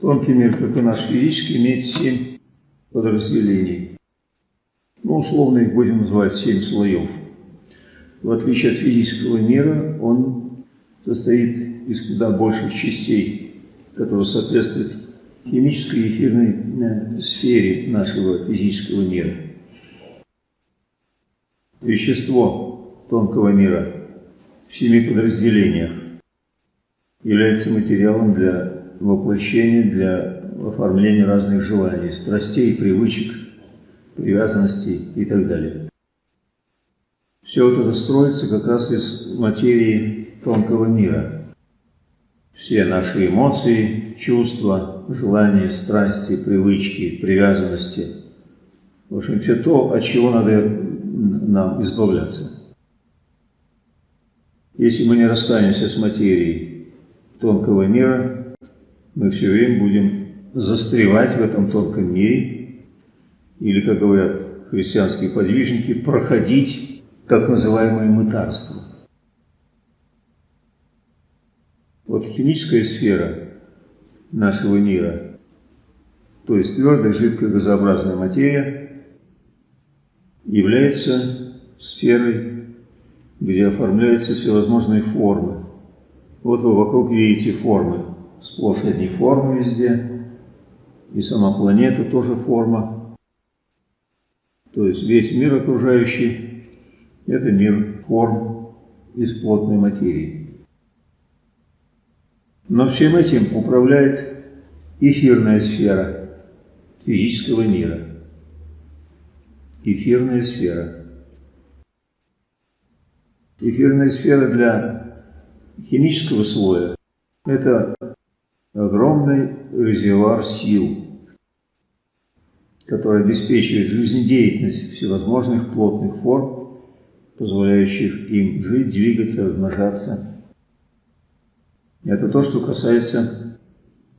Тонкий мир, как и наш физический, имеет семь подразделений. Ну, условно их будем называть семь слоев. В отличие от физического мира, он состоит из куда больших частей, которые соответствуют химической и эфирной э, сфере нашего физического мира. Вещество тонкого мира в семи подразделениях является материалом для воплощения, для оформления разных желаний, страстей, привычек, привязанностей и так далее. Все вот это строится как раз из материи тонкого мира. Все наши эмоции, чувства, желания, страсти, привычки, привязанности. В общем, все то, от чего надо нам избавляться. Если мы не расстанемся с материей тонкого мира, мы все время будем застревать в этом тонком мире, или, как говорят христианские подвижники, проходить так называемое мытарство. Вот химическая сфера нашего мира, то есть твердая, жидкая, газообразная материя, является сферой, где оформляются всевозможные формы. Вот вы вокруг видите формы, сплошь одни формы везде, и сама планета тоже форма. То есть весь мир окружающий – это мир форм из плотной материи. Но всем этим управляет эфирная сфера физического мира. Эфирная сфера. Эфирная сфера для химического слоя – это огромный резервуар сил, который обеспечивает жизнедеятельность всевозможных плотных форм, позволяющих им жить, двигаться, размножаться – это то, что касается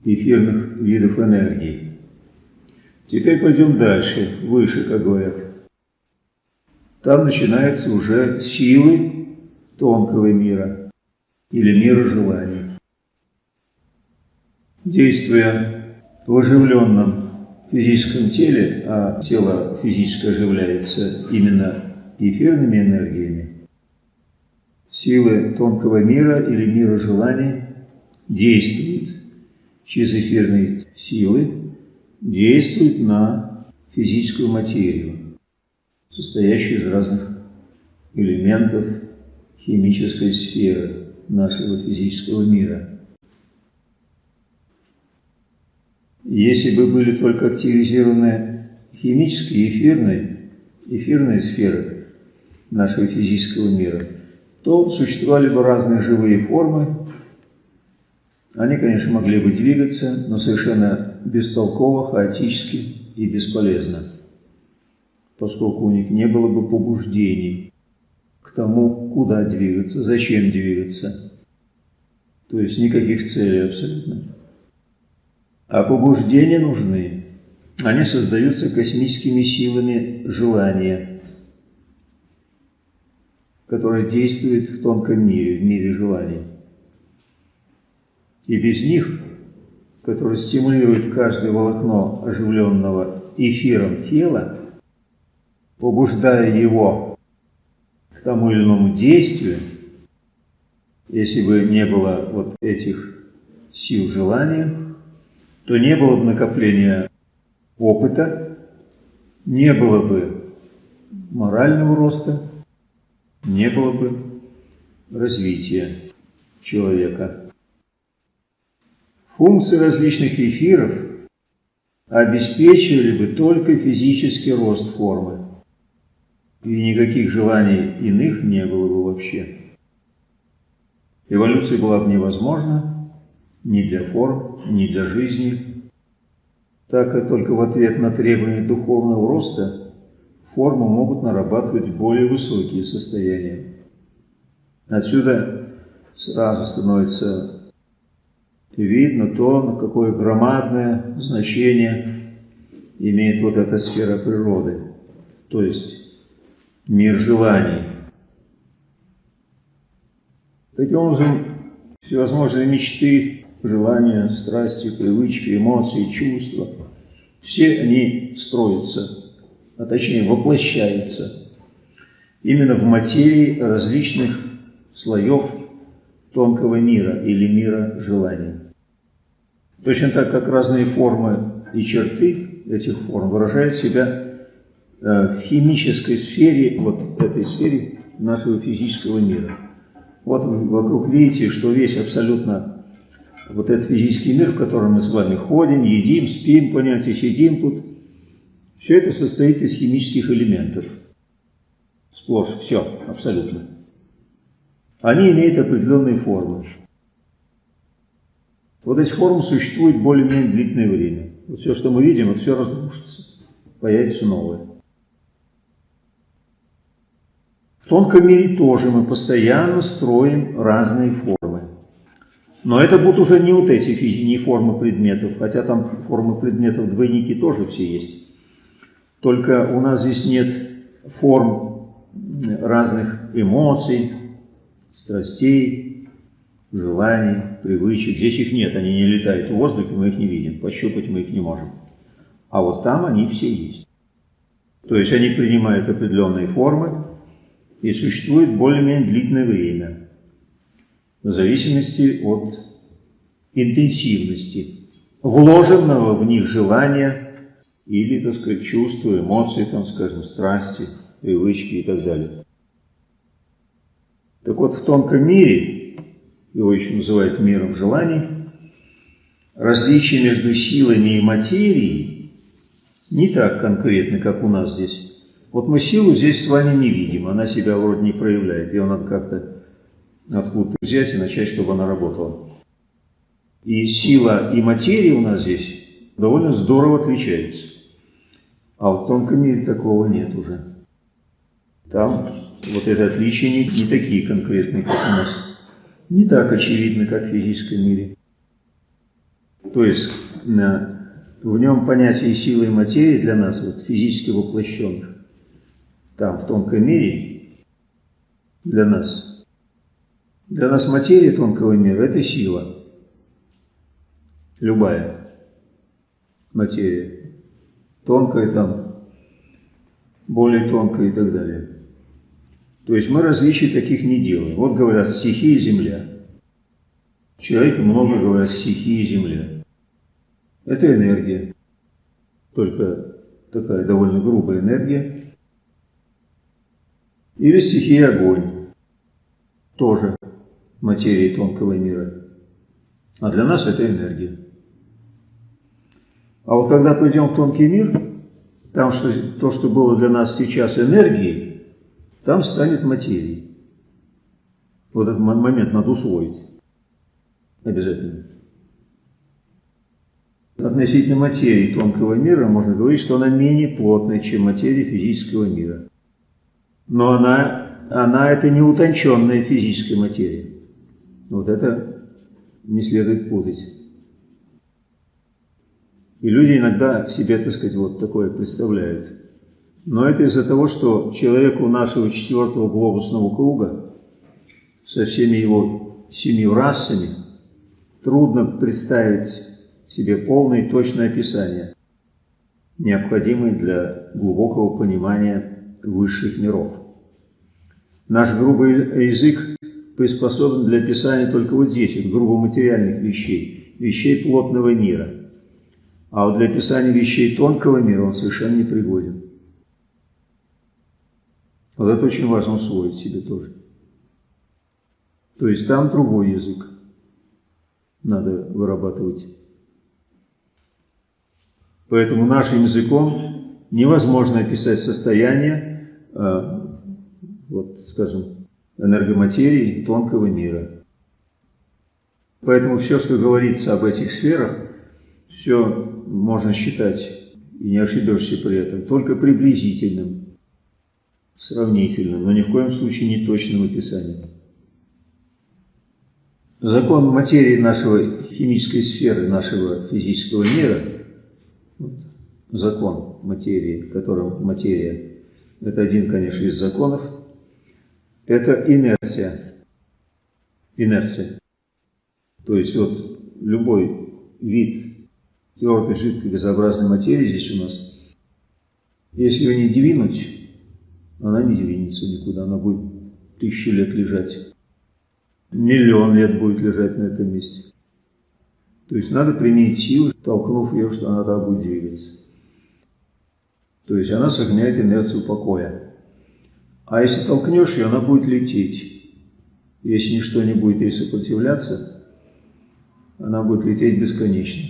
эфирных видов энергии. Теперь пойдем дальше, выше, как говорят. Там начинаются уже силы тонкого мира или мира желаний. Действуя в оживленном физическом теле, а тело физически оживляется именно эфирными энергиями, силы тонкого мира или мира желаний действует через эфирные силы, действует на физическую материю, состоящую из разных элементов химической сферы нашего физического мира. Если бы были только активизированы химические, эфирные, эфирные сферы нашего физического мира, то существовали бы разные живые формы, они, конечно, могли бы двигаться, но совершенно бестолково, хаотически и бесполезно, поскольку у них не было бы побуждений к тому, куда двигаться, зачем двигаться. То есть никаких целей абсолютно. А побуждения нужны. Они создаются космическими силами желания, которые действуют в тонком мире, в мире желаний. И без них, которые стимулируют каждое волокно оживленного эфиром тела, побуждая его к тому или иному действию, если бы не было вот этих сил желания, то не было бы накопления опыта, не было бы морального роста, не было бы развития человека. Функции различных эфиров обеспечивали бы только физический рост формы, и никаких желаний иных не было бы вообще. Эволюция была бы невозможна ни для форм, ни для жизни, так как только в ответ на требования духовного роста формы могут нарабатывать более высокие состояния. Отсюда сразу становится видно то, какое громадное значение имеет вот эта сфера природы, то есть мир желаний. Таким образом, всевозможные мечты желания, страсти, привычки, эмоции, чувства, все они строятся, а точнее воплощаются именно в материи различных слоев тонкого мира или мира желаний. Точно так, как разные формы и черты этих форм выражают себя э, в химической сфере, вот этой сфере нашего физического мира. Вот вокруг видите, что весь абсолютно вот этот физический мир, в котором мы с вами ходим, едим, спим, понятие, сидим тут, все это состоит из химических элементов. Сплошь, все, абсолютно. Они имеют определенные формы. Вот эти формы существуют более-менее длительное время. Вот все, что мы видим, вот все разрушится, появится новое. В тонком мире тоже мы постоянно строим разные формы. Но это будут уже не вот эти не формы предметов, хотя там формы предметов двойники тоже все есть. Только у нас здесь нет форм разных эмоций, страстей, желаний, привычек. Здесь их нет, они не летают в воздухе, мы их не видим, пощупать мы их не можем. А вот там они все есть. То есть они принимают определенные формы и существуют более-менее длительное время, в зависимости от интенсивности вложенного в них желания или, так сказать, чувства, эмоций, там, скажем, страсти, привычки и так далее. Так вот, в тонком мире, его еще называют миром желаний, различие между силами и материей не так конкретно, как у нас здесь. Вот мы силу здесь с вами не видим, она себя вроде не проявляет, ее надо как-то откуда-то взять и начать, чтобы она работала. И сила и материя у нас здесь довольно здорово отличаются. А в тонком мире такого нет уже. Там вот это отличие не, не такие конкретные, как у нас. Не так очевидно, как в физическом мире. То есть в нем понятие силы и материи для нас, вот, физически воплощенных, там, в тонком мире, для нас, для нас материя тонкого мира – это сила. Любая материя. Тонкая там, более тонкая и так далее. То есть мы различий таких не делаем. Вот говорят стихия земля. Человек много говорят стихия земля. Это энергия. Только такая довольно грубая энергия. Или стихия огонь. Тоже материи тонкого мира. А для нас это энергия. А вот когда пойдем в тонкий мир, там что, то, что было для нас сейчас энергией, там станет материей. Вот этот момент надо усвоить. Обязательно. Относительно материи тонкого мира можно говорить, что она менее плотная, чем материя физического мира. Но она, она это не утонченная физическая материя. Вот это не следует путать. И люди иногда себе, так сказать, вот такое представляют. Но это из-за того, что человеку нашего четвертого глобусного круга со всеми его семью расами трудно представить себе полное и точное описание, необходимое для глубокого понимания высших миров. Наш грубый язык приспособлен для описания только вот здесь, грубо материальных вещей, вещей плотного мира. А вот для описания вещей тонкого мира он совершенно не пригоден. Вот это очень важно усвоить себе тоже. То есть там другой язык надо вырабатывать. Поэтому нашим языком невозможно описать состояние, э, вот, скажем, энергоматерии тонкого мира. Поэтому все, что говорится об этих сферах, все можно считать, и не ошибешься при этом, только приблизительным сравнительным, но ни в коем случае не точным описанием. Закон материи нашего химической сферы, нашего физического мира, закон материи, которым материя, это один, конечно, из законов, это инерция. Инерция. То есть вот любой вид твердой, жидкой, газообразной материи здесь у нас, если ее не двинуть, она не двинется никуда, она будет тысячи лет лежать. Миллион лет будет лежать на этом месте. То есть надо применить силу, толкнув ее, что она так будет двигаться. То есть она сохраняет инерцию покоя. А если толкнешь ее, она будет лететь. Если ничто не будет ей сопротивляться, она будет лететь бесконечно.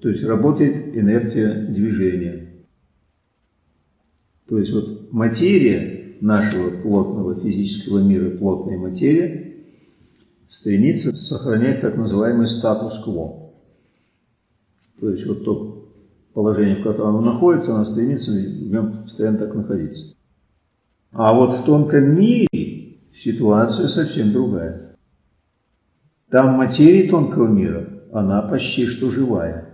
То есть работает инерция движения. То есть вот материя нашего плотного физического мира, плотная материя, стремится сохранять так называемый статус-кво. То есть вот то положение, в котором она находится, она стремится в нем постоянно так находиться. А вот в тонком мире ситуация совсем другая. Там материя тонкого мира, она почти что живая.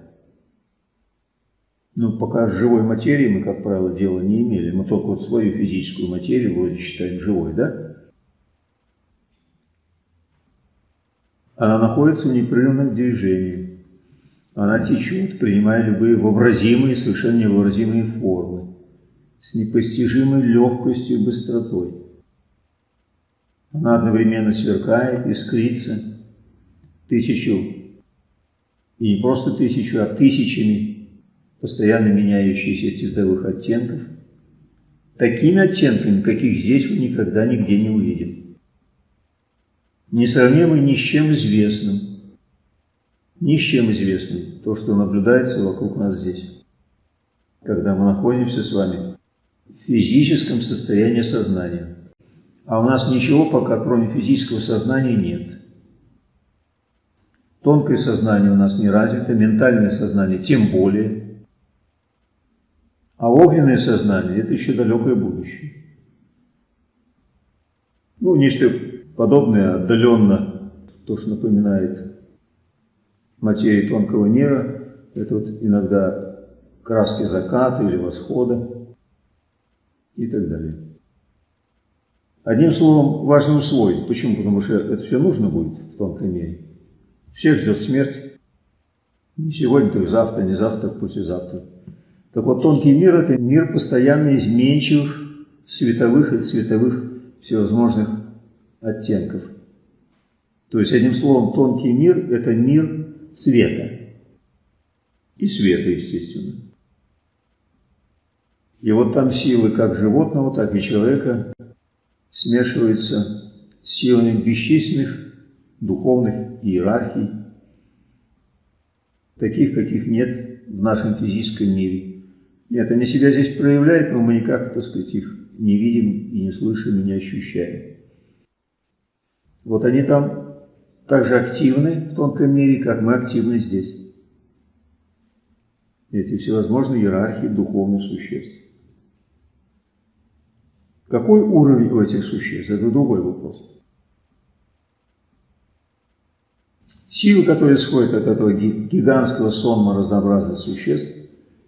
Ну, пока с живой материей мы, как правило, дела не имели. Мы только вот свою физическую материю вроде считаем живой, да? Она находится в непрерывном движении. Она течет, принимая любые вообразимые совершенно невообразимые формы, с непостижимой легкостью и быстротой. Она одновременно сверкает, искрится тысячу, и не просто тысячу, а тысячами постоянно меняющихся цветовых оттенков, такими оттенками, каких здесь вы никогда нигде не увидите несравнимый ни с чем известным. Ни с чем известным. То, что наблюдается вокруг нас здесь. Когда мы находимся с вами физическом состоянии сознания. А у нас ничего пока, кроме физического сознания, нет. Тонкое сознание у нас не развито, ментальное сознание тем более. А огненное сознание – это еще далекое будущее. Ну, нечто подобное отдаленно, то, что напоминает материи тонкого мира, это вот иногда краски заката или восхода и так далее. Одним словом, важно усвоить. Почему? Потому что это все нужно будет в тонком мире. Всех ждет смерть. Не сегодня, так завтра, не завтра, послезавтра. Так вот, тонкий мир – это мир постоянно изменчивых световых и цветовых всевозможных оттенков. То есть, одним словом, тонкий мир – это мир цвета. И света, естественно. И вот там силы как животного, так и человека смешиваются с силами бесчисленных духовных иерархий, таких, каких нет в нашем физическом мире. Нет, они себя здесь проявляют, но мы никак, так сказать, их не видим и не слышим и не ощущаем. Вот они там так же активны в тонком мире, как мы активны здесь. Эти всевозможные иерархии духовных существ. Какой уровень у этих существ? Это другой вопрос. Силы, которые исходят от этого гигантского сонма разнообразных существ,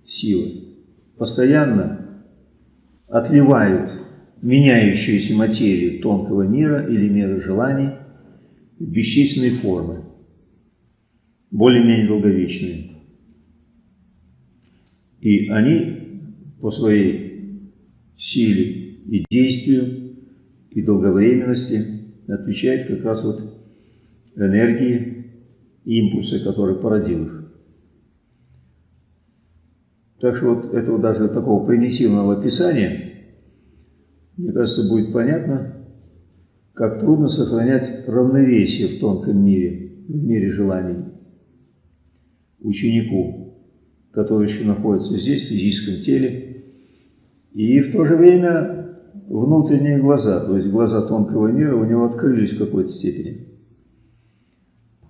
силы, постоянно отливают меняющуюся материю тонкого мира или мира желаний в бесчисленные формы, более-менее долговечные. И они по своей силе и действию, и долговременности отвечают как раз вот энергии, импульсы, которые породил их. Так что вот этого даже такого примитивного описания – мне кажется, будет понятно, как трудно сохранять равновесие в тонком мире, в мире желаний. Ученику, который еще находится здесь, в физическом теле, и в то же время внутренние глаза, то есть глаза тонкого мира у него открылись в какой-то степени.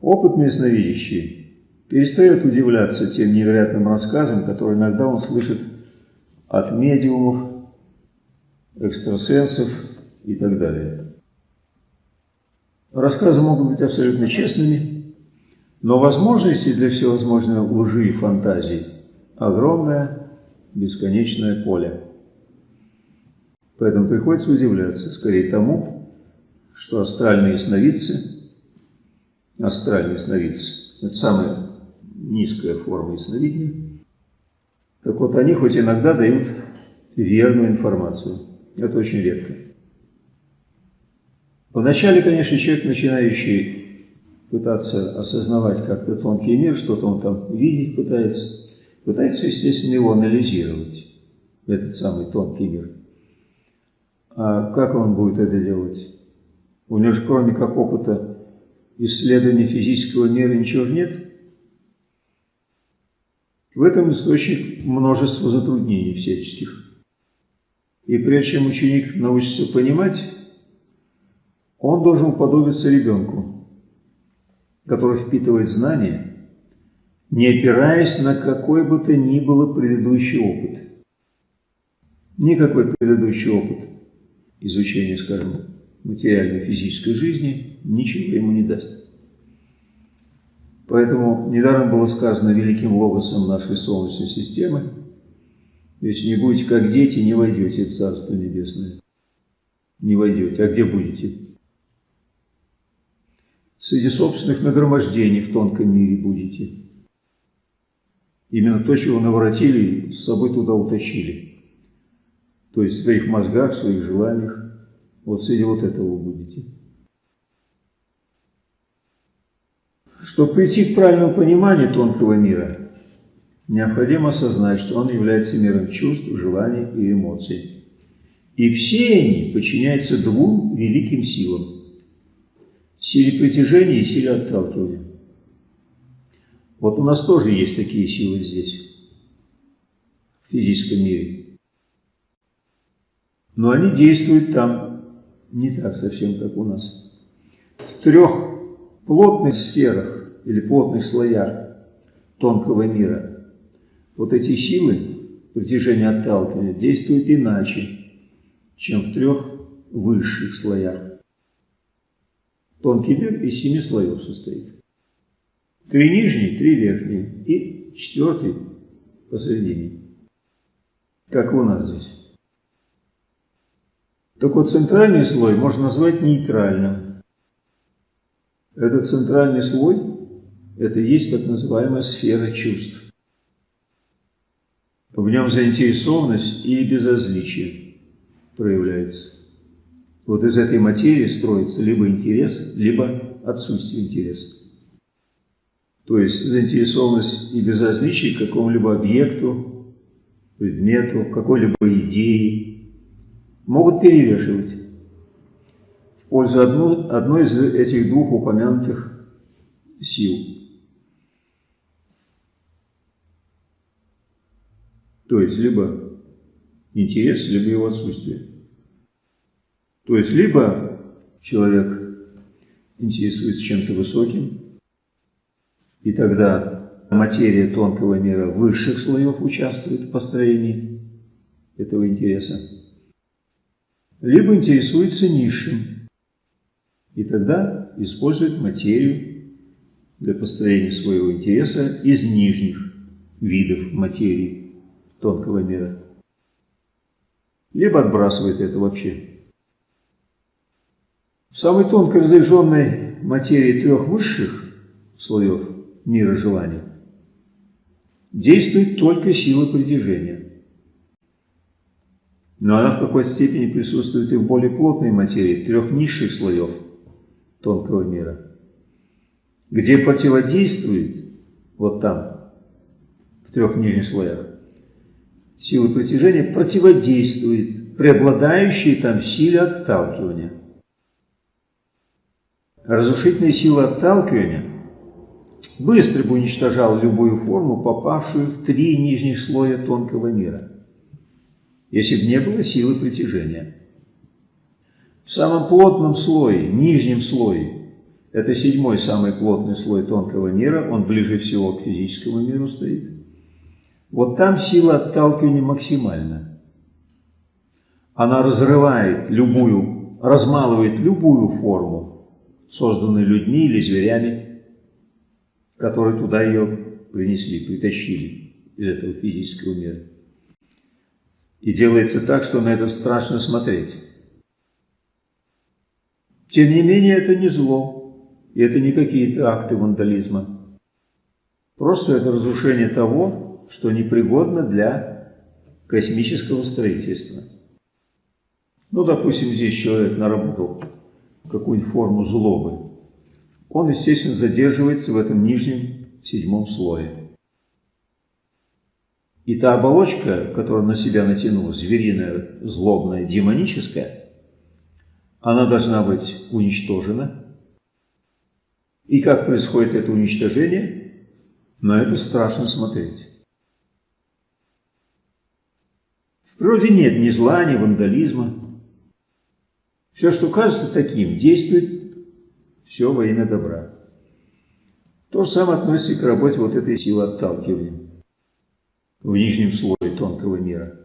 Опытный ясновидящий перестает удивляться тем невероятным рассказам, которые иногда он слышит от медиумов, экстрасенсов и так далее. Рассказы могут быть абсолютно честными, но возможностей для всевозможной лжи и фантазий огромное, бесконечное поле. Поэтому приходится удивляться скорее тому, что астральные сновидцы, астральные сновидцы, Это самая низкая форма ясновидения. Так вот, они хоть иногда дают верную информацию. Это очень редко. Вначале, конечно, человек, начинающий пытаться осознавать как-то тонкий мир, что-то он там видеть пытается, пытается, естественно, его анализировать, этот самый тонкий мир. А как он будет это делать? У него же кроме как опыта исследования физического мира ничего нет. В этом источник множество затруднений всяческих. И прежде чем ученик научится понимать, он должен уподобиться ребенку, который впитывает знания, не опираясь на какой бы то ни было предыдущий опыт. Никакой предыдущий опыт изучения, скажем, материальной физической жизни ничего ему не даст. Поэтому недаром было сказано великим логосом нашей Солнечной системы, если не будете как дети, не войдете в Царство Небесное. Не войдете. А где будете? Среди собственных нагромождений в тонком мире будете. Именно то, чего наворотили, с собой туда утащили. То есть в своих мозгах, в своих желаниях. Вот среди вот этого будете. Чтобы прийти к правильному пониманию тонкого мира, необходимо осознать, что он является миром чувств, желаний и эмоций. И все они подчиняются двум великим силам – силе притяжения и силе отталкивания. Вот у нас тоже есть такие силы здесь, в физическом мире. Но они действуют там не так совсем, как у нас. В трех плотных сферах или плотных слоях тонкого мира вот эти силы притяжения отталкивания действуют иначе, чем в трех высших слоях. Тонкий мир из семи слоев состоит. Три нижние, три верхние и четвертый посередине. Как у нас здесь. Так вот, центральный слой можно назвать нейтральным. Этот центральный слой – это есть так называемая сфера чувств. В нем заинтересованность и безразличие проявляется. Вот из этой материи строится либо интерес, либо отсутствие интереса. То есть заинтересованность и безразличие к какому-либо объекту, предмету, какой-либо идее, могут перевешивать в пользу одну, одной из этих двух упомянутых сил. То есть либо интерес, либо его отсутствие. То есть либо человек интересуется чем-то высоким, и тогда материя тонкого мира высших слоев участвует в построении этого интереса либо интересуется низшим, и тогда использует материю для построения своего интереса из нижних видов материи тонкого мира, либо отбрасывает это вообще. В самой тонкой разряженной материи трех высших слоев мира желаний действует только сила притяжения. Но она в какой степени присутствует и в более плотной материи, трех низших слоев тонкого мира, где противодействует, вот там, в трех нижних слоях, силы притяжения противодействует преобладающей там силе отталкивания. Разрушительная сила отталкивания быстро бы уничтожала любую форму, попавшую в три нижних слоя тонкого мира если бы не было силы притяжения. В самом плотном слое, нижнем слое, это седьмой самый плотный слой тонкого мира, он ближе всего к физическому миру стоит. Вот там сила отталкивания максимальна. Она разрывает любую, размалывает любую форму, созданную людьми или зверями, которые туда ее принесли, притащили из этого физического мира. И делается так, что на это страшно смотреть. Тем не менее, это не зло, и это не какие-то акты вандализма. Просто это разрушение того, что непригодно для космического строительства. Ну, допустим, здесь человек наработал какую-нибудь форму злобы. Он, естественно, задерживается в этом нижнем седьмом слое. И та оболочка, которую на себя натянул, звериная, злобная, демоническая, она должна быть уничтожена. И как происходит это уничтожение, на это страшно смотреть. В природе нет ни зла, ни вандализма. Все, что кажется таким, действует все во имя добра. То же самое относится к работе вот этой силы отталкивания в нижнем слое тонкого мира.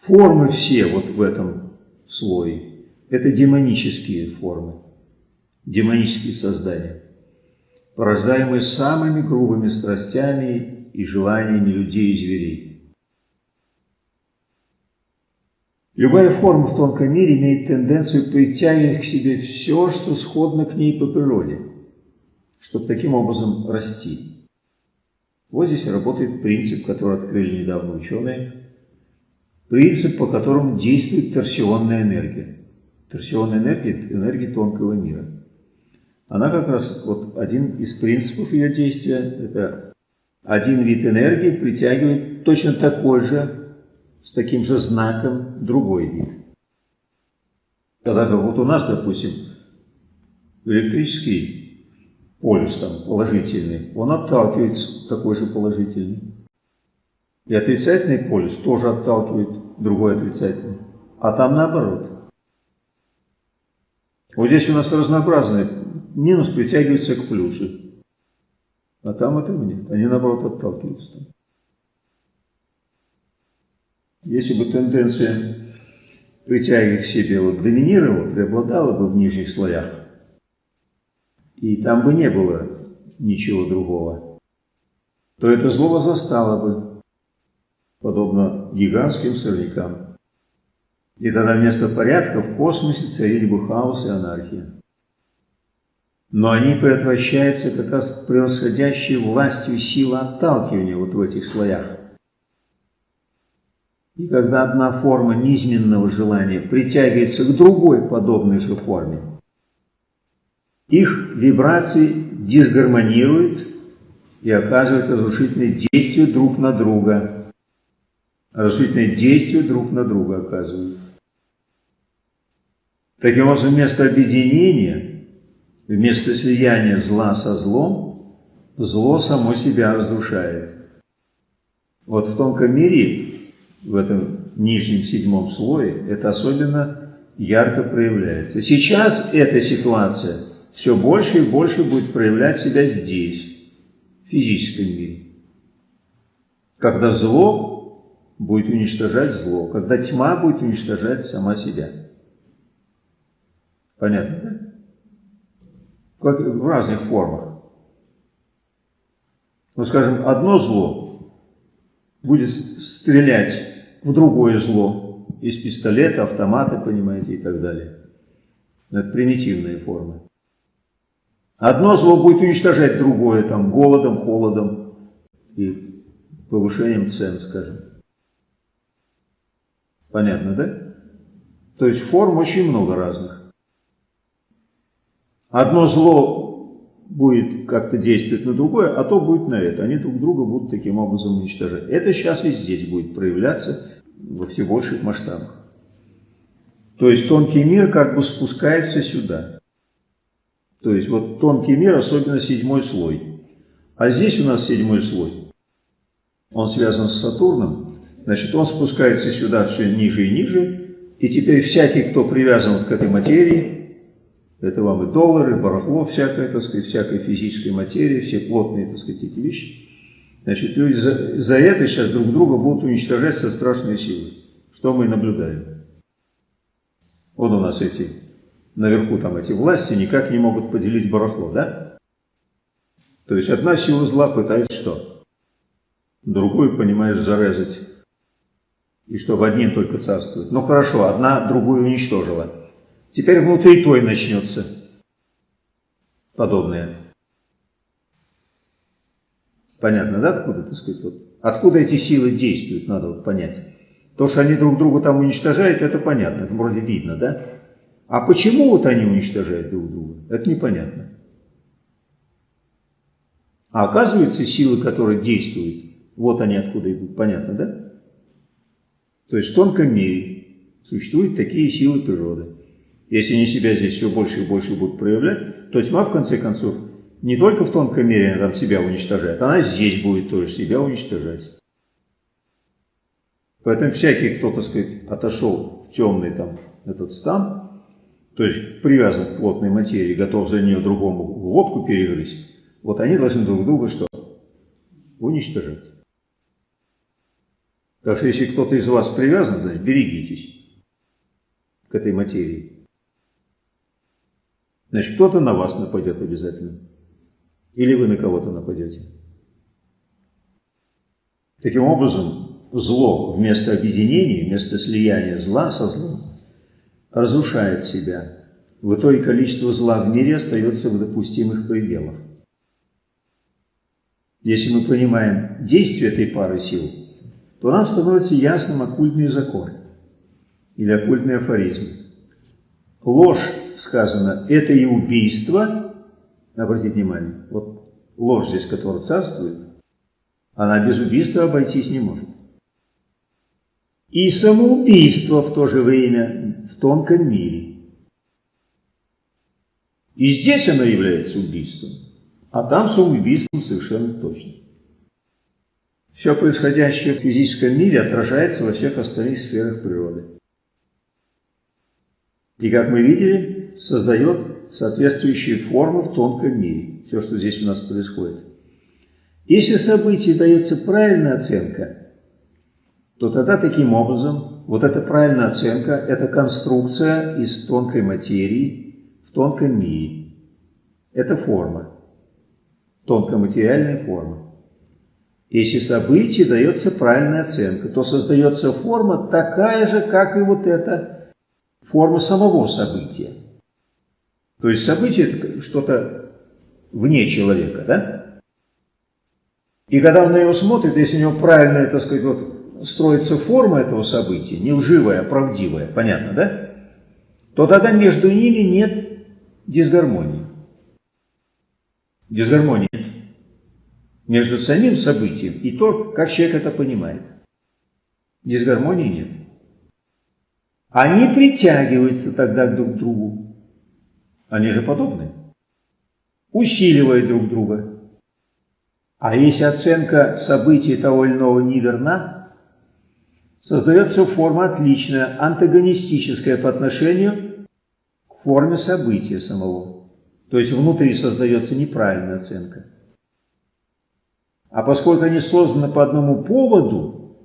Формы все вот в этом слое – это демонические формы, демонические создания, порождаемые самыми грубыми страстями и желаниями людей и зверей. Любая форма в тонком мире имеет тенденцию притягивать к себе все, что сходно к ней по природе, чтобы таким образом расти. Вот здесь работает принцип, который открыли недавно ученые. Принцип, по которому действует торсионная энергия. Торсионная энергия – энергия тонкого мира. Она как раз, вот один из принципов ее действия, это один вид энергии притягивает точно такой же, с таким же знаком, другой вид. Когда как вот у нас, допустим, электрический полюс там положительный, он отталкивает такой же положительный. И отрицательный полюс тоже отталкивает другой отрицательный. А там наоборот. Вот здесь у нас разнообразные. Минус притягивается к плюсу. А там этого нет. Они наоборот отталкиваются. Если бы тенденция притягивать к себе вот доминировала, преобладала бы в нижних слоях, и там бы не было ничего другого, то это зло застало бы, подобно гигантским сорнякам. И тогда вместо порядка в космосе царили бы хаос и анархия. Но они предотвращаются как раз превосходящей властью силы отталкивания вот в этих слоях. И когда одна форма низменного желания притягивается к другой подобной же форме, их вибрации дисгармонируют и оказывают разрушительные действия друг на друга. Разрушительные действия друг на друга оказывают. Таким образом, вместо объединения, вместо слияния зла со злом, зло само себя разрушает. Вот в тонком мире, в этом нижнем седьмом слое, это особенно ярко проявляется. Сейчас эта ситуация – все больше и больше будет проявлять себя здесь, в физическом мире. Когда зло будет уничтожать зло, когда тьма будет уничтожать сама себя. Понятно, да? Как в разных формах. Ну, скажем, одно зло будет стрелять в другое зло из пистолета, автомата, понимаете, и так далее. Это примитивные формы. Одно зло будет уничтожать другое, там, голодом, холодом и повышением цен, скажем. Понятно, да? То есть форм очень много разных. Одно зло будет как-то действовать на другое, а то будет на это. Они друг друга будут таким образом уничтожать. Это сейчас и здесь будет проявляться во все больших масштабах. То есть тонкий мир как бы спускается сюда. То есть вот тонкий мир, особенно седьмой слой. А здесь у нас седьмой слой. Он связан с Сатурном. Значит, он спускается сюда все ниже и ниже. И теперь всякий, кто привязан вот к этой материи, это вам и доллары, барахло, всякое, так сказать, всякой физической материи, все плотные, так сказать, эти вещи. Значит, люди за, за это сейчас друг друга будут уничтожать со страшной силой. Что мы наблюдаем? Вот у нас эти наверху там эти власти никак не могут поделить барахло, да? То есть одна сила зла пытается что? Другую, понимаешь, зарезать. И чтобы одним только царствовать. Ну хорошо, одна другую уничтожила. Теперь внутри той начнется подобное. Понятно, да, откуда, так сказать, вот, откуда эти силы действуют, надо вот понять. То, что они друг друга там уничтожают, это понятно, это вроде видно, да? А почему вот они уничтожают друг друга, это непонятно. А оказывается, силы, которые действуют, вот они откуда идут, понятно, да? То есть в тонком мире существуют такие силы природы. Если они себя здесь все больше и больше будут проявлять, то тьма, в конце концов, не только в тонком мире она там себя уничтожает, она здесь будет тоже себя уничтожать. Поэтому всякий, кто, так сказать, отошел в темный там этот стан, то есть привязан к плотной материи, готов за нее другому лодку перегрызть, вот они должны друг друга что? Уничтожать. Так что если кто-то из вас привязан, значит, берегитесь к этой материи. Значит, кто-то на вас нападет обязательно. Или вы на кого-то нападете. Таким образом, зло вместо объединения, вместо слияния зла со злом, разрушает себя. В итоге количество зла в мире остается в допустимых пределах. Если мы понимаем действие этой пары сил, то нам становится ясным оккультный закон или оккультный афоризм. Ложь, сказано, это и убийство, обратите внимание, вот ложь здесь, которая царствует, она без убийства обойтись не может. И самоубийство в то же время в тонком мире. И здесь оно является убийством. А там самоубийством совершенно точно. Все происходящее в физическом мире отражается во всех остальных сферах природы. И, как мы видели, создает соответствующие формы в тонком мире. Все, что здесь у нас происходит. Если событию дается правильная оценка, то тогда таким образом вот эта правильная оценка – это конструкция из тонкой материи в тонком мире. Это форма тонкоматериальная форма. Если событию дается правильная оценка, то создается форма такая же, как и вот эта форма самого события. То есть событие – это что-то вне человека, да? И когда он на него смотрит, если у него правильная, так сказать, вот строится форма этого события, не лживая, а правдивая, понятно, да? То тогда между ними нет дисгармонии. Дисгармонии между самим событием и то, как человек это понимает. Дисгармонии нет. Они притягиваются тогда друг к другу. Они же подобны. Усиливают друг друга. А если оценка событий того или иного неверна, создается форма отличная, антагонистическая по отношению к форме события самого. То есть внутри создается неправильная оценка. А поскольку они созданы по одному поводу,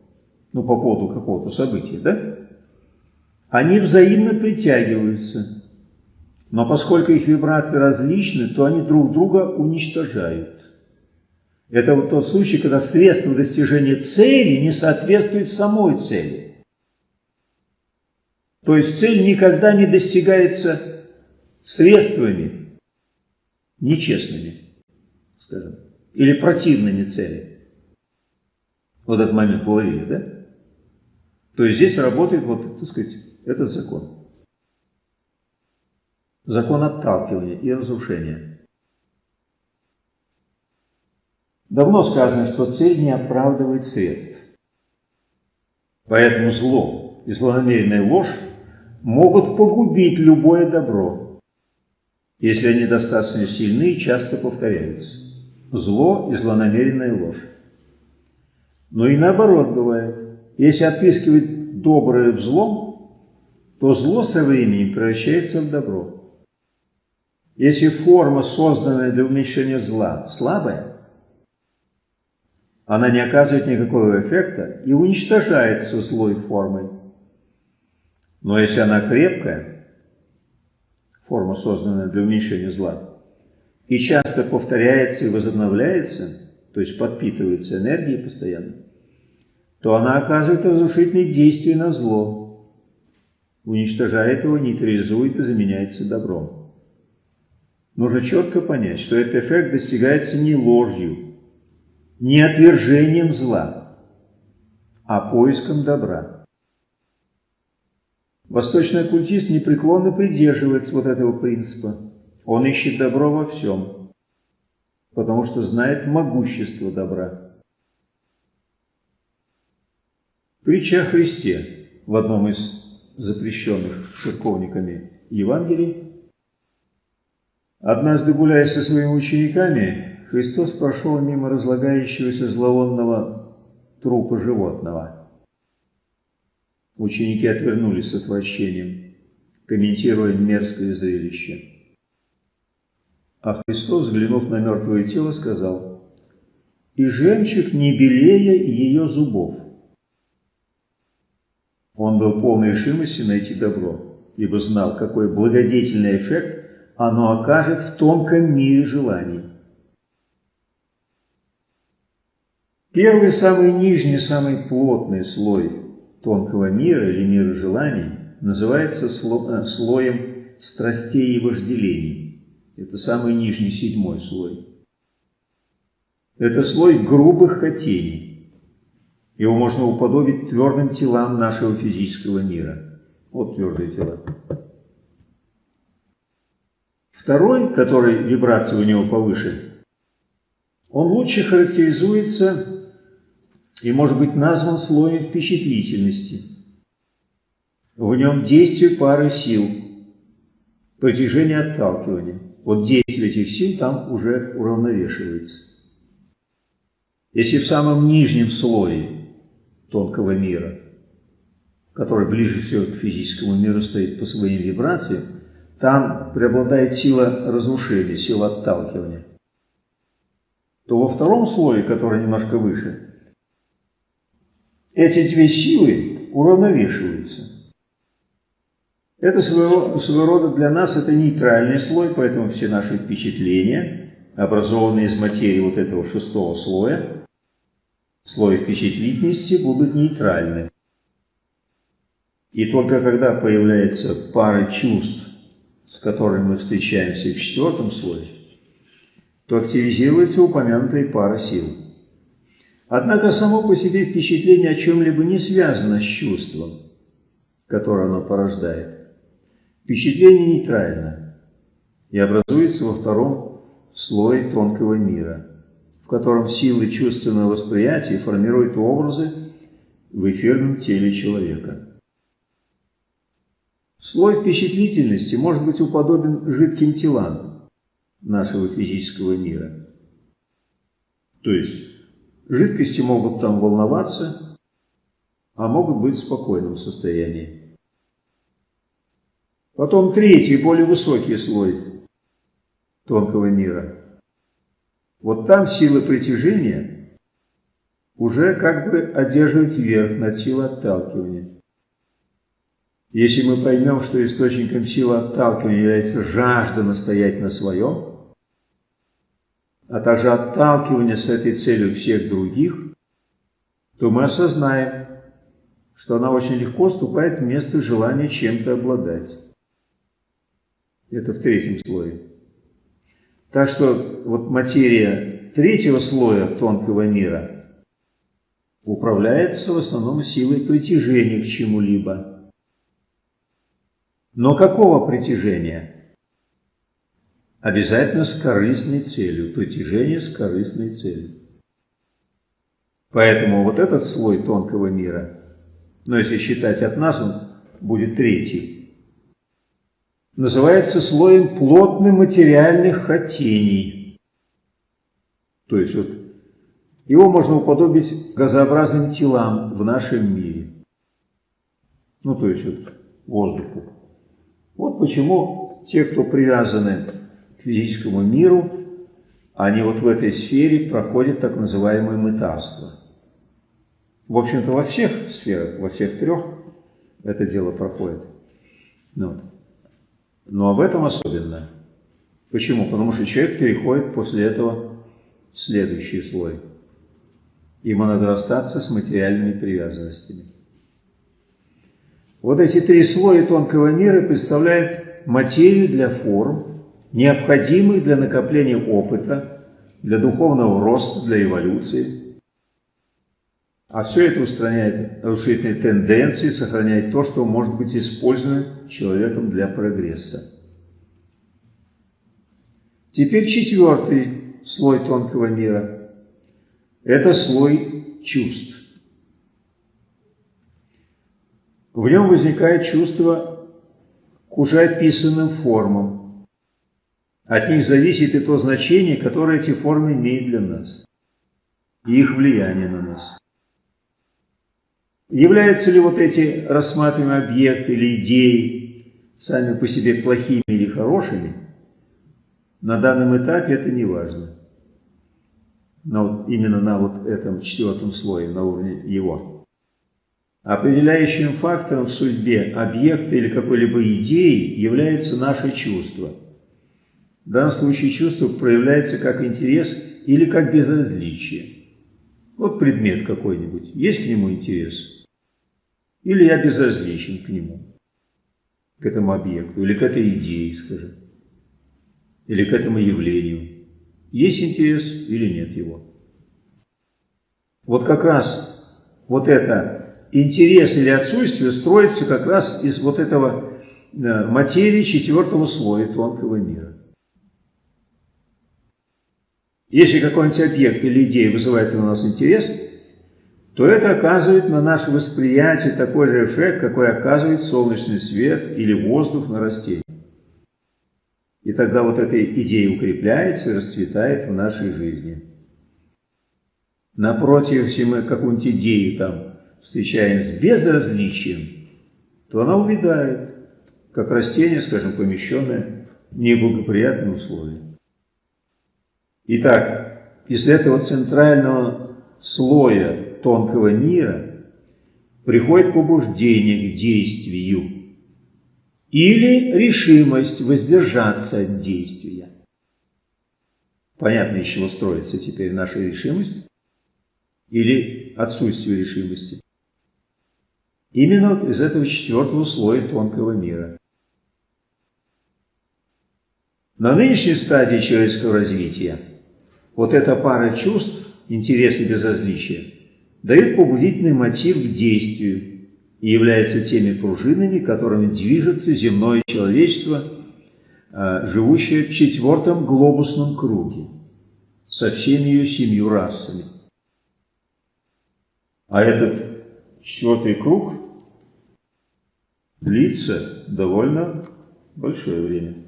ну, по поводу какого-то события, да, они взаимно притягиваются. Но поскольку их вибрации различны, то они друг друга уничтожают. Это вот тот случай, когда средство достижения цели не соответствует самой цели. То есть цель никогда не достигается средствами нечестными, скажем или противными цели. Вот этот момент уловили, да? То есть здесь работает вот, так сказать, этот закон. Закон отталкивания и разрушения. Давно сказано, что цель не оправдывает средств. Поэтому зло и злонамеренная ложь могут погубить любое добро, если они достаточно сильны и часто повторяются зло и злонамеренная ложь. Но и наоборот бывает. Если отыскивать доброе в злом, то зло со временем превращается в добро. Если форма, созданная для уменьшения зла, слабая, она не оказывает никакого эффекта и уничтожается злой формой. Но если она крепкая, форма, созданная для уменьшения зла, и часто повторяется и возобновляется, то есть подпитывается энергией постоянно, то она оказывает разрушительные действия на зло, уничтожает его, нейтрализует и заменяется добром. Нужно четко понять, что этот эффект достигается не ложью, не отвержением зла, а поиском добра. Восточный оккультист непреклонно придерживается вот этого принципа. Он ищет добро во всем, потому что знает могущество добра. Притча о Христе в одном из запрещенных церковниками Евангелий. Однажды, гуляя со своими учениками, Христос прошел мимо разлагающегося зловонного трупа животного. Ученики отвернулись с отвращением, комментируя мерзкое зрелище. А Христос, взглянув на мертвое тело, сказал, «И жемчуг не белее ее зубов». Он был полной решимости найти добро, ибо знал, какой благодетельный эффект оно окажет в тонком мире желаний. Первый, самый нижний, самый плотный слой тонкого мира или мира желаний называется э, слоем страстей и вожделений. Это самый нижний, седьмой слой. Это слой грубых хотений. Его можно уподобить твердым телам нашего физического мира. Вот твердые тела. Второй, который вибрация у него повыше, он лучше характеризуется и может быть назван слоем впечатлительности. В нем действие пары сил, притяжение отталкивания. Вот действие этих сил там уже уравновешивается. Если в самом нижнем слое тонкого мира, который ближе всего к физическому миру стоит по своим вибрациям, там преобладает сила разрушения, сила отталкивания, то во втором слое, который немножко выше, эти две силы уравновешиваются. Это своего, своего рода для нас это нейтральный слой, поэтому все наши впечатления, образованные из материи вот этого шестого слоя, слоя впечатлительности, будут нейтральны. И только когда появляется пара чувств, с которой мы встречаемся в четвертом слое, то активизируется упомянутая пара сил. Однако само по себе впечатление о чем-либо не связано с чувством, которое оно порождает. Впечатление нейтрально и образуется во втором слое тонкого мира, в котором силы чувственного восприятия формируют образы в эфирном теле человека. Слой впечатлительности может быть уподобен жидким телам нашего физического мира. То есть жидкости могут там волноваться, а могут быть в спокойном состоянии. Потом третий, более высокий слой тонкого мира. Вот там сила притяжения уже как бы одерживает верх над силой отталкивания. Если мы поймем, что источником силы отталкивания является жажда настоять на своем, а также отталкивание с этой целью всех других, то мы осознаем, что она очень легко вступает в место желания чем-то обладать. Это в третьем слое. Так что вот материя третьего слоя тонкого мира управляется в основном силой притяжения к чему-либо. Но какого притяжения? Обязательно с корыстной целью. Притяжение с корыстной целью. Поэтому вот этот слой тонкого мира, но если считать от нас, он будет третий, называется слоем плотных материальных хотений. То есть вот его можно уподобить газообразным телам в нашем мире. Ну, то есть вот воздуху. Вот почему те, кто привязаны физическому миру, они вот в этой сфере проходят так называемое мытарство. В общем-то, во всех сферах, во всех трех это дело проходит. Ну, но об этом особенно. Почему? Потому что человек переходит после этого в следующий слой. Ему надо расстаться с материальными привязанностями. Вот эти три слоя тонкого мира представляют материю для форм, необходимых для накопления опыта, для духовного роста, для эволюции. А все это устраняет разрушительные тенденции, сохраняет то, что может быть использовано человеком для прогресса. Теперь четвертый слой тонкого мира – это слой чувств. В нем возникает чувство к уже описанным формам. От них зависит и то значение, которое эти формы имеют для нас, и их влияние на нас. Являются ли вот эти рассматриваемые объекты или идеи сами по себе плохими или хорошими, на данном этапе это не важно. Но именно на вот этом четвертом слое, на уровне его. Определяющим фактором в судьбе объекта или какой-либо идеи является наше чувство. В данном случае чувство проявляется как интерес или как безразличие. Вот предмет какой-нибудь, есть к нему интерес? Или я безразличен к нему, к этому объекту, или к этой идее, скажем, или к этому явлению. Есть интерес или нет его? Вот как раз вот это интерес или отсутствие строится как раз из вот этого э, материи четвертого слоя тонкого мира. Если какой-нибудь объект или идея вызывает у нас интерес, то это оказывает на наше восприятие такой же эффект, какой оказывает солнечный свет или воздух на растение. И тогда вот эта идея укрепляется и расцветает в нашей жизни. Напротив, если мы какую-нибудь идею там встречаем с безразличием, то она увядает, как растение, скажем, помещенное в неблагоприятные условия. Итак, из этого центрального слоя тонкого мира приходит побуждение к действию или решимость воздержаться от действия. Понятно, из чего строится теперь наша решимость или отсутствие решимости. Именно из этого четвертого слоя тонкого мира. На нынешней стадии человеческого развития вот эта пара чувств, интерес и безразличие, дает побудительный мотив к действию и является теми пружинами, которыми движется земное человечество, а, живущее в четвертом глобусном круге, со всеми ее семью расами. А этот четвертый круг длится довольно большое время.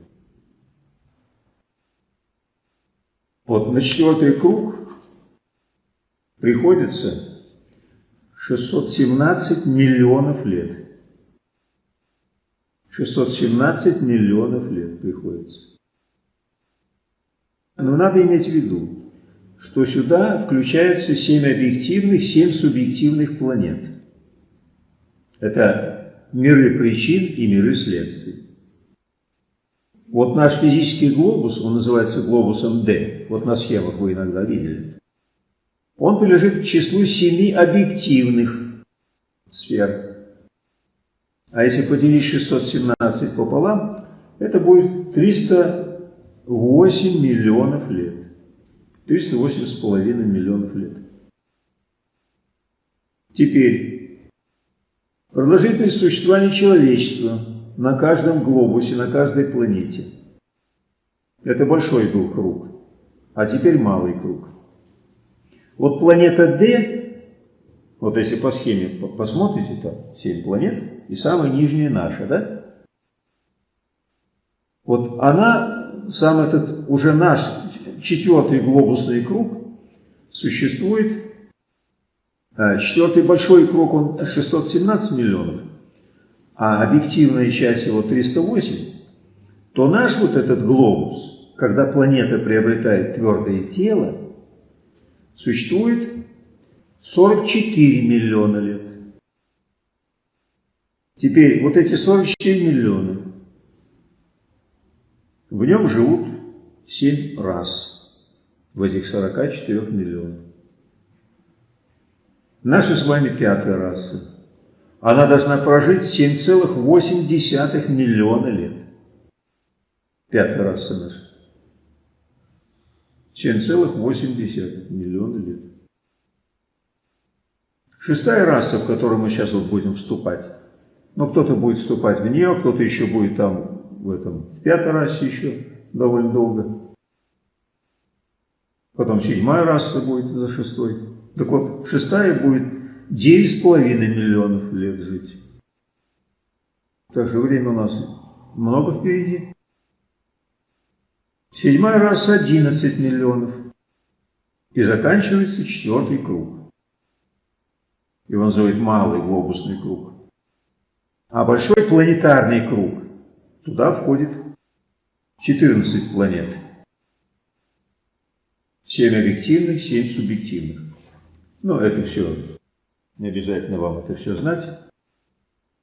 Вот на четвертый круг приходится 617 миллионов лет. 617 миллионов лет приходится. Но надо иметь в виду, что сюда включаются 7 объективных, 7 субъективных планет. Это миры причин и миры следствий. Вот наш физический глобус, он называется глобусом D, вот на схемах вы иногда видели, он принадлежит к числу семи объективных сфер. А если поделить 617 пополам, это будет 308 миллионов лет. 308 с половиной миллионов лет. Теперь Продолжительность существования человечества на каждом глобусе, на каждой планете. Это большой был круг, а теперь малый круг. Вот планета D, вот если по схеме посмотрите, там 7 планет, и самая нижняя наша, да? Вот она, сам этот уже наш четвертый глобусный круг, существует Э, четвертый большой круг, он 617 миллионов, а объективная часть его 308, то наш вот этот глобус, когда планета приобретает твердое тело, существует 44 миллиона лет. Теперь вот эти 44 миллиона, в нем живут 7 раз в этих 44 миллионах. Наша с вами пятая раса. Она должна прожить 7,8 миллиона лет. Пятая раса наша. 7,8 миллиона лет. Шестая раса, в которую мы сейчас вот будем вступать, ну кто-то будет вступать в нее, кто-то еще будет там в этом, в пятой расе еще довольно долго. Потом седьмая раса будет за шестой. Так вот, шестая будет 9,5 миллионов лет жить. Так что время у нас много впереди. Седьмая раса 11 миллионов. И заканчивается четвертый круг. Его называют малый глобусный круг. А большой планетарный круг, туда входит 14 планет. 7 объективных, 7 субъективных. Но это все, не обязательно вам это все знать.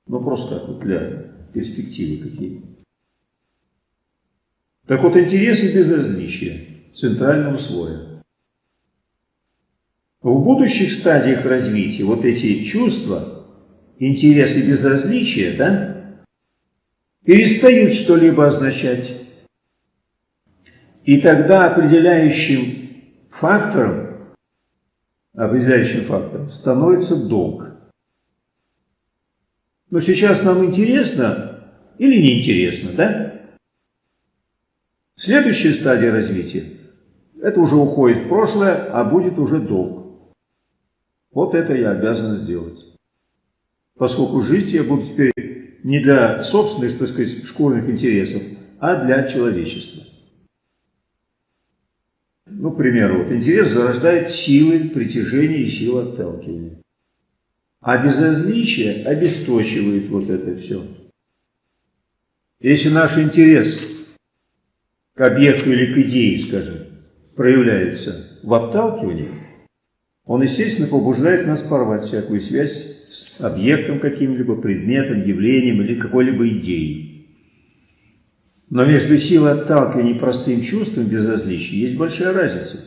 Но просто так вот для перспективы какие. Так вот, интерес и безразличие центрального слоя. В будущих стадиях развития вот эти чувства, интерес и безразличие, да, перестают что-либо означать. И тогда определяющим фактором, определяющим фактором становится долг. Но сейчас нам интересно или неинтересно, да? Следующая стадия развития – это уже уходит в прошлое, а будет уже долг. Вот это я обязан сделать. Поскольку жить я буду теперь не для собственных, так сказать, школьных интересов, а для человечества. Ну, к примеру, вот интерес зарождает силы притяжения и силы отталкивания. А безразличие обесточивает вот это все. Если наш интерес к объекту или к идее, скажем, проявляется в отталкивании, он, естественно, побуждает нас порвать всякую связь с объектом каким-либо, предметом, явлением или какой-либо идеей. Но между силой отталкивания и простым чувством безразличия есть большая разница.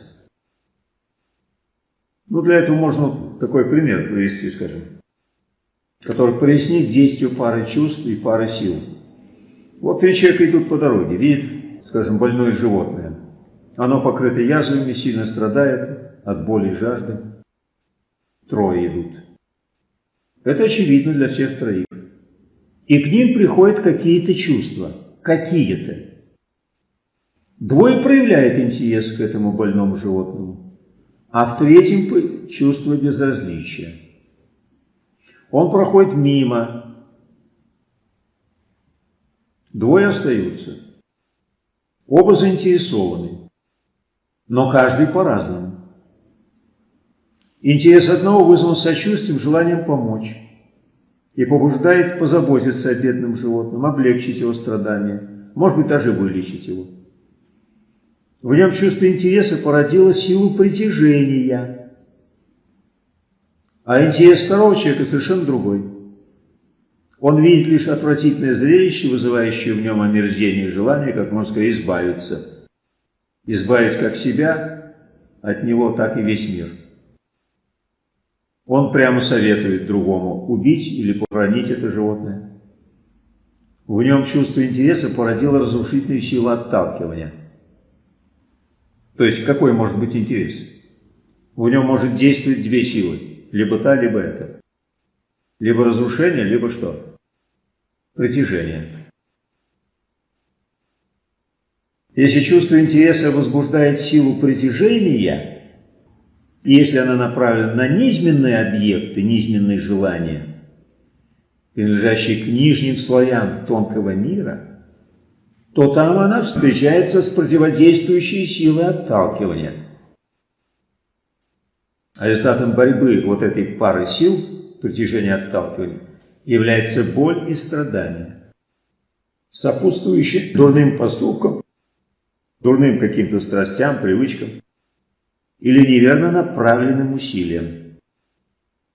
Ну, для этого можно такой пример привести, скажем, который прояснит действие пары чувств и пары сил. Вот три человека идут по дороге, видят, скажем, больное животное. Оно покрыто язвами, сильно страдает от боли и жажды. Трое идут. Это очевидно для всех троих. И к ним приходят какие-то чувства – какие-то. Двое проявляют интерес к этому больному животному, а в третьем чувство безразличия. Он проходит мимо. Двое остаются. Оба заинтересованы, но каждый по-разному. Интерес одного вызван сочувствием, желанием помочь и побуждает позаботиться о бедном животном, облегчить его страдания, может быть, даже вылечить его. В нем чувство интереса породило силу притяжения, а интерес второго человека совершенно другой. Он видит лишь отвратительное зрелище, вызывающее в нем омерзение и желание, как можно сказать, избавиться. Избавить как себя от него, так и весь мир. Он прямо советует другому убить или похоронить это животное. В нем чувство интереса породило разрушительную силу отталкивания. То есть какой может быть интерес? В нем может действовать две силы, либо та, либо эта. Либо разрушение, либо что? Притяжение. Если чувство интереса возбуждает силу притяжения, и если она направлена на низменные объекты, низменные желания, принадлежащие к нижним слоям тонкого мира, то там она встречается с противодействующей силой отталкивания. А результатом борьбы вот этой пары сил, притяжения отталкивания, является боль и страдание, сопутствующие дурным поступкам, дурным каким-то страстям, привычкам или неверно направленным усилием.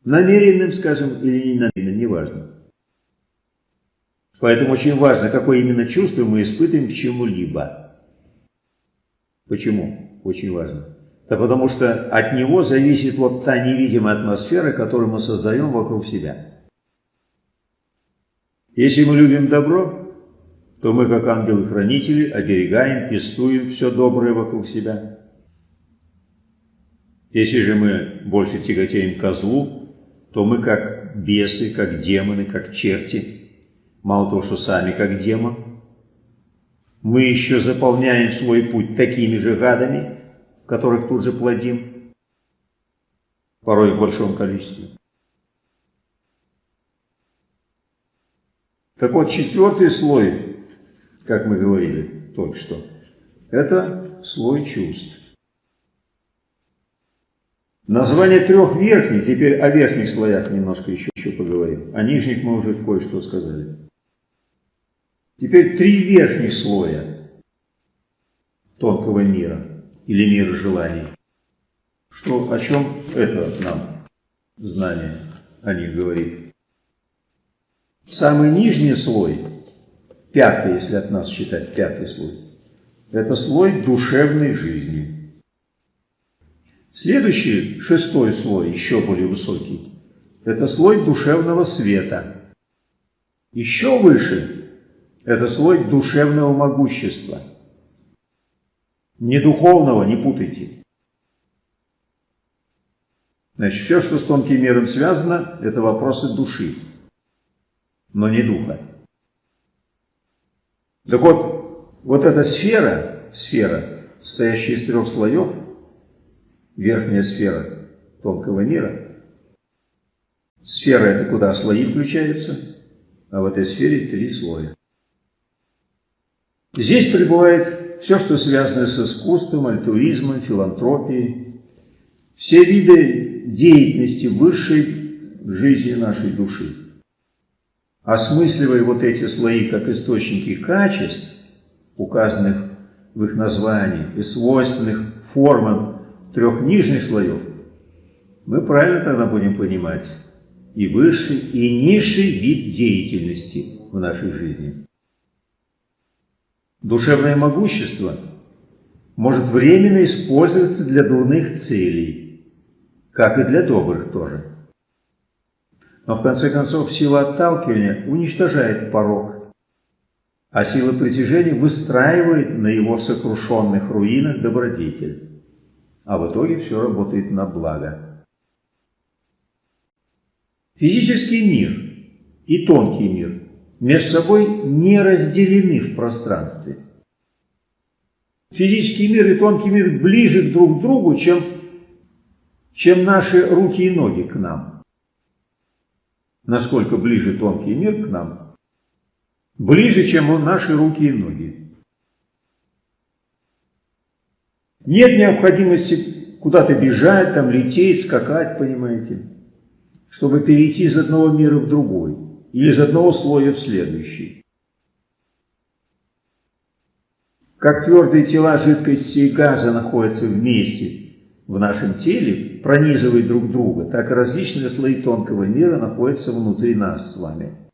Намеренным, скажем, или не намеренным, неважно. Поэтому очень важно, какое именно чувство мы испытываем к чему-либо. Почему? Очень важно. Да потому что от него зависит вот та невидимая атмосфера, которую мы создаем вокруг себя. Если мы любим добро, то мы, как ангелы-хранители, оберегаем, пестуем все доброе вокруг себя. Если же мы больше тяготеем к злу, то мы как бесы, как демоны, как черти, мало того, что сами как демон, мы еще заполняем свой путь такими же гадами, которых тут же плодим, порой в большом количестве. Так вот, четвертый слой, как мы говорили только что, это слой чувств. Название трех верхних, теперь о верхних слоях немножко еще, еще поговорим. О нижних мы уже кое-что сказали. Теперь три верхних слоя тонкого мира или мира желаний. Что, о чем это нам знание о них говорит? Самый нижний слой, пятый, если от нас считать пятый слой, это слой душевной жизни. Следующий, шестой слой, еще более высокий, это слой душевного света. Еще выше это слой душевного могущества. Не духовного, не путайте. Значит, все, что с тонким миром связано, это вопросы души, но не духа. Так вот, вот эта сфера, сфера, состоящая из трех слоев, верхняя сфера тонкого мира, сфера это куда слои включаются, а в этой сфере три слоя. Здесь пребывает все, что связано с искусством, альтруизмом, филантропией, все виды деятельности высшей жизни нашей души. Осмысливая вот эти слои как источники качеств, указанных в их названии, и свойственных формам трех нижних слоев, мы правильно тогда будем понимать и высший, и низший вид деятельности в нашей жизни. Душевное могущество может временно использоваться для дурных целей, как и для добрых тоже. Но в конце концов сила отталкивания уничтожает порог, а сила притяжения выстраивает на его сокрушенных руинах добродетель. А в итоге все работает на благо. Физический мир и тонкий мир между собой не разделены в пространстве. Физический мир и тонкий мир ближе друг к другу, чем, чем наши руки и ноги к нам. Насколько ближе тонкий мир к нам, ближе, чем наши руки и ноги. Нет необходимости куда-то бежать, там лететь, скакать, понимаете, чтобы перейти из одного мира в другой или из одного слоя в следующий. Как твердые тела жидкости и газа находятся вместе в нашем теле, пронизывая друг друга, так и различные слои тонкого мира находятся внутри нас с вами.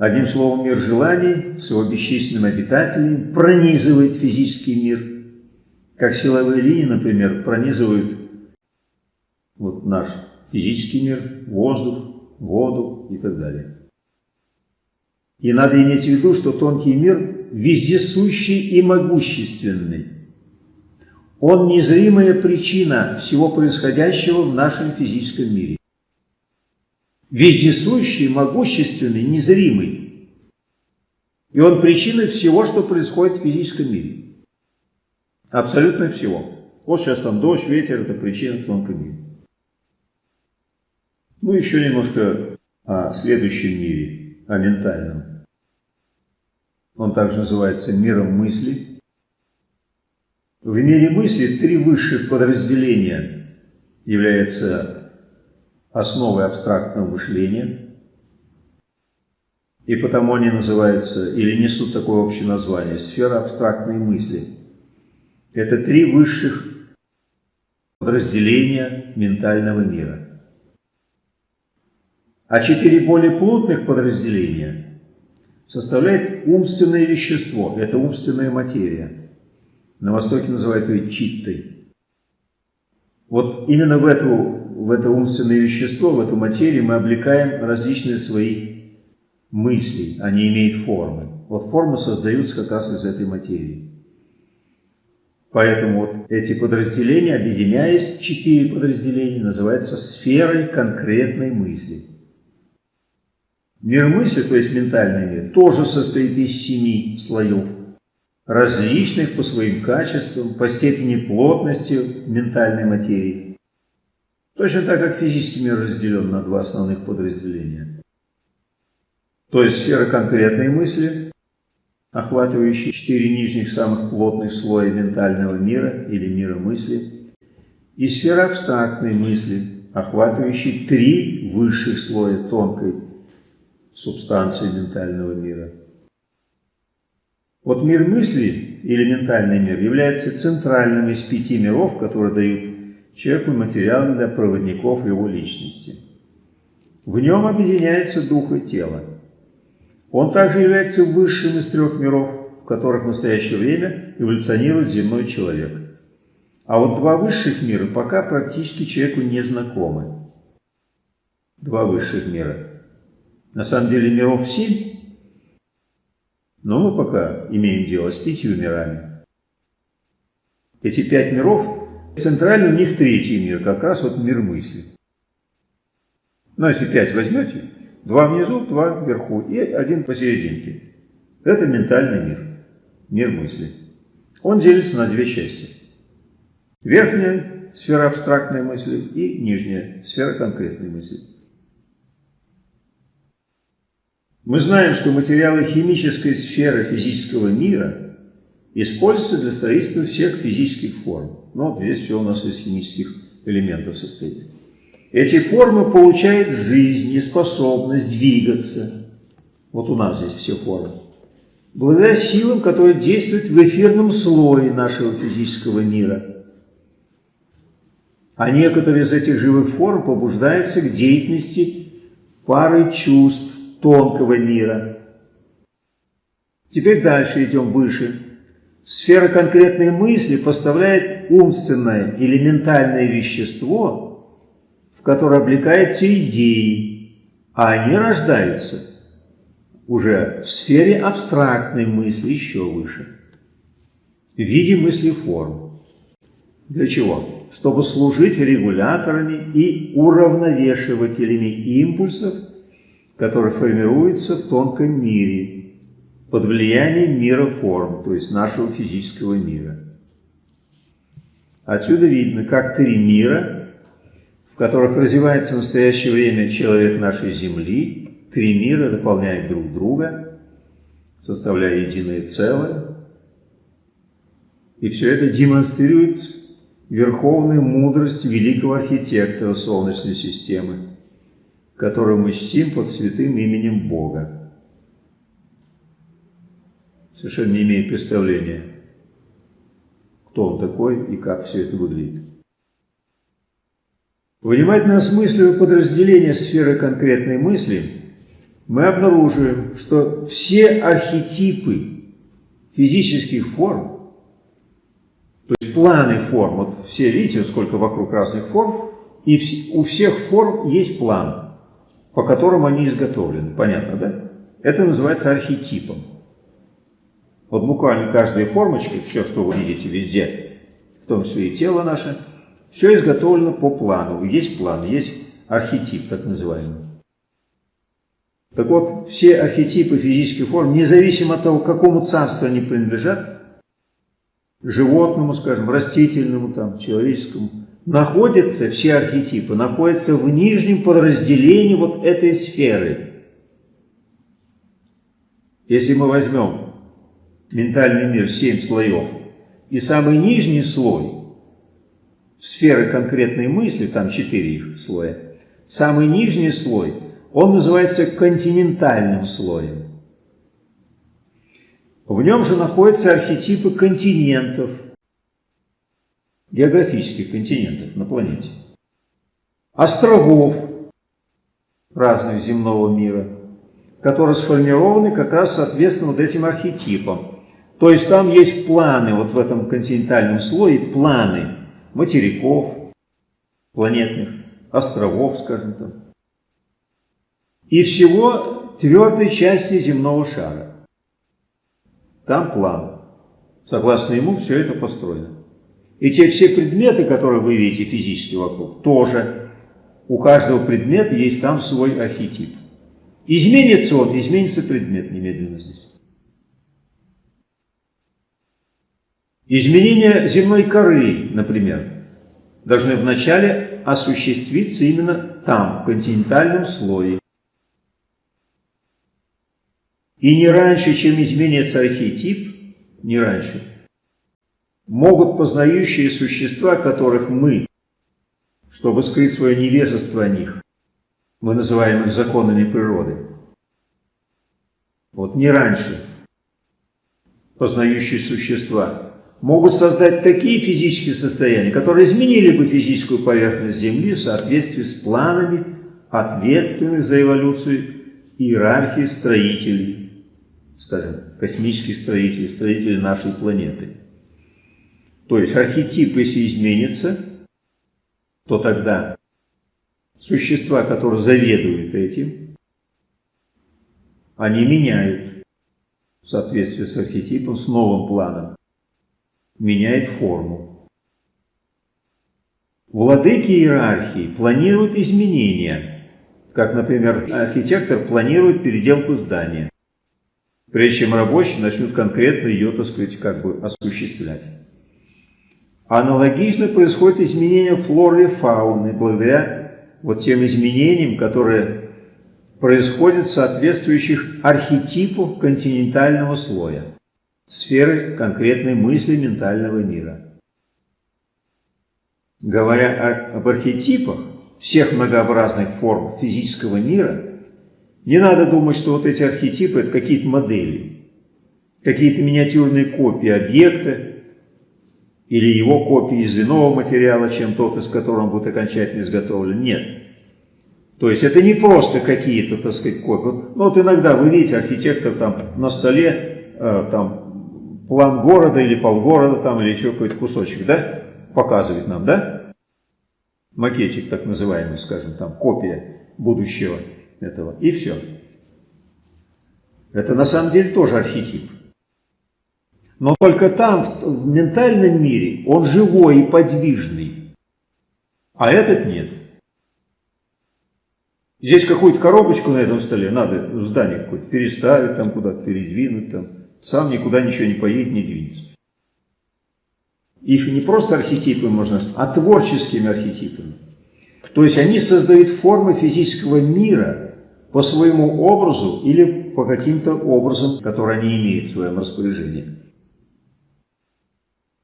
Одним словом, мир желаний с его бесчисленными обитателями пронизывает физический мир, как силовые линии, например, пронизывают вот наш физический мир, воздух, воду и так далее. И надо иметь в виду, что тонкий мир вездесущий и могущественный. Он незримая причина всего происходящего в нашем физическом мире. Вездесущий, могущественный, незримый. И он причина всего, что происходит в физическом мире. Абсолютно всего. Вот сейчас там дождь, ветер – это причина в тонком мире. Ну, еще немножко о следующем мире, о ментальном. Он также называется миром мысли. В мире мысли три высших подразделения являются основой абстрактного мышления, и потому они называются или несут такое общее название – сфера абстрактной мысли. Это три высших подразделения ментального мира – а четыре более плотных подразделения составляет умственное вещество, это умственная материя. На Востоке называют ее читтой. Вот именно в, эту, в это умственное вещество, в эту материю мы облекаем различные свои мысли, они имеют формы. Вот формы создаются как раз из этой материи. Поэтому вот эти подразделения, объединяясь, четыре подразделения, называются сферой конкретной мысли. Мир мысли, то есть ментальный мир, тоже состоит из семи слоев, различных по своим качествам, по степени плотности ментальной материи. Точно так, как физический мир разделен на два основных подразделения. То есть сфера конкретной мысли, охватывающая четыре нижних самых плотных слоя ментального мира или мира мысли, и сфера абстрактной мысли, охватывающая три высших слоя тонкой субстанции ментального мира. Вот мир мысли или ментальный мир является центральным из пяти миров, которые дают человеку материал для проводников его личности. В нем объединяется дух и тело. Он также является высшим из трех миров, в которых в настоящее время эволюционирует земной человек. А вот два высших мира пока практически человеку не знакомы. Два высших мира. На самом деле миров семь, но мы пока имеем дело с пятью мирами. Эти пять миров, центральный у них третий мир, как раз вот мир мысли. Но если пять возьмете, два внизу, два вверху и один посерединке. Это ментальный мир, мир мысли. Он делится на две части. Верхняя сфера абстрактной мысли и нижняя сфера конкретной мысли. Мы знаем, что материалы химической сферы физического мира используются для строительства всех физических форм. Но здесь все у нас из химических элементов состоит. Эти формы получают жизнь и способность двигаться. Вот у нас здесь все формы. Благодаря силам, которые действуют в эфирном слое нашего физического мира. А некоторые из этих живых форм побуждаются к деятельности пары чувств, тонкого мира. Теперь дальше идем выше. Сфера конкретной мысли поставляет умственное или ментальное вещество, в которое облекаются идеи, а они рождаются уже в сфере абстрактной мысли еще выше, в виде мыслеформ. Для чего? Чтобы служить регуляторами и уравновешивателями импульсов который формируется в тонком мире под влиянием мира форм, то есть нашего физического мира. Отсюда видно, как три мира, в которых развивается в настоящее время человек нашей Земли, три мира дополняют друг друга, составляя единое целое. И все это демонстрирует верховную мудрость великого архитектора Солнечной системы, которую мы чтим под святым именем Бога. Совершенно не имея представления, кто он такой и как все это выглядит. Внимательно осмысливая подразделение сферы конкретной мысли, мы обнаруживаем, что все архетипы физических форм, то есть планы форм, вот все видите, сколько вокруг разных форм, и у всех форм есть план по которым они изготовлены. Понятно, да? Это называется архетипом. Вот буквально каждая формочка, все, что вы видите везде, в том числе и тело наше, все изготовлено по плану. Есть план, есть архетип, так называемый. Так вот, все архетипы физических форм, независимо от того, к какому царству они принадлежат, животному, скажем, растительному, там, человеческому, находятся, все архетипы, находятся в нижнем подразделении вот этой сферы. Если мы возьмем ментальный мир, семь слоев, и самый нижний слой, сферы конкретной мысли, там четыре их слоя, самый нижний слой, он называется континентальным слоем. В нем же находятся архетипы континентов – географических континентов на планете, островов разных земного мира, которые сформированы как раз соответственно вот этим архетипам. То есть там есть планы, вот в этом континентальном слое планы материков, планетных, островов, скажем так, и всего твердой части земного шара. Там план. Согласно ему все это построено. И те все предметы, которые вы видите физически вокруг, тоже. У каждого предмета есть там свой архетип. Изменится он, изменится предмет немедленно здесь. Изменение земной коры, например, должны вначале осуществиться именно там, в континентальном слое. И не раньше, чем изменится архетип, не раньше, могут познающие существа, которых мы, чтобы скрыть свое невежество о них, мы называем их законами природы. Вот не раньше познающие существа могут создать такие физические состояния, которые изменили бы физическую поверхность Земли в соответствии с планами ответственных за эволюцию иерархии строителей, скажем, космических строителей, строителей нашей планеты. То есть архетип, если изменится, то тогда существа, которые заведуют этим, они меняют в соответствии с архетипом, с новым планом меняет форму. Владыки иерархии планируют изменения, как, например, архитектор планирует переделку здания, прежде чем рабочие начнут конкретно ее, так сказать, как бы осуществлять. Аналогично происходит изменение флоры и фауны благодаря вот тем изменениям, которые происходят соответствующих архетипу континентального слоя сферы конкретной мысли ментального мира. Говоря об архетипах всех многообразных форм физического мира, не надо думать, что вот эти архетипы – это какие-то модели, какие-то миниатюрные копии объекта или его копии из иного материала, чем тот, из которого он будет окончательно изготовлен. Нет. То есть это не просто какие-то, так сказать, копии. Ну вот иногда вы видите, архитектор там на столе, э, там план города или полгорода там, или еще какой-то кусочек, да, показывает нам, да? Макетик так называемый, скажем, там, копия будущего этого, и все. Это на самом деле тоже архетип. Но только там, в ментальном мире, он живой и подвижный, а этот нет. Здесь какую-то коробочку на этом столе надо здание какое-то переставить, там куда-то передвинуть, там сам никуда ничего не поедет, не двинется. Их не просто архетипы можно, а творческими архетипами. То есть они создают формы физического мира по своему образу или по каким-то образам, которые они имеют в своем распоряжении.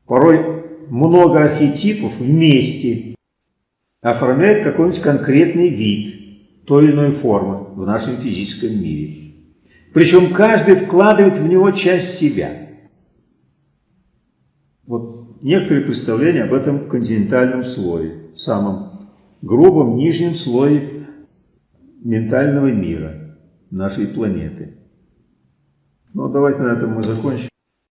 Порой много архетипов вместе оформляют какой-нибудь конкретный вид той или иной формы в нашем физическом мире. Причем каждый вкладывает в него часть себя. Вот некоторые представления об этом континентальном слое, самом грубом нижнем слое ментального мира нашей планеты. Ну, давайте на этом мы закончим.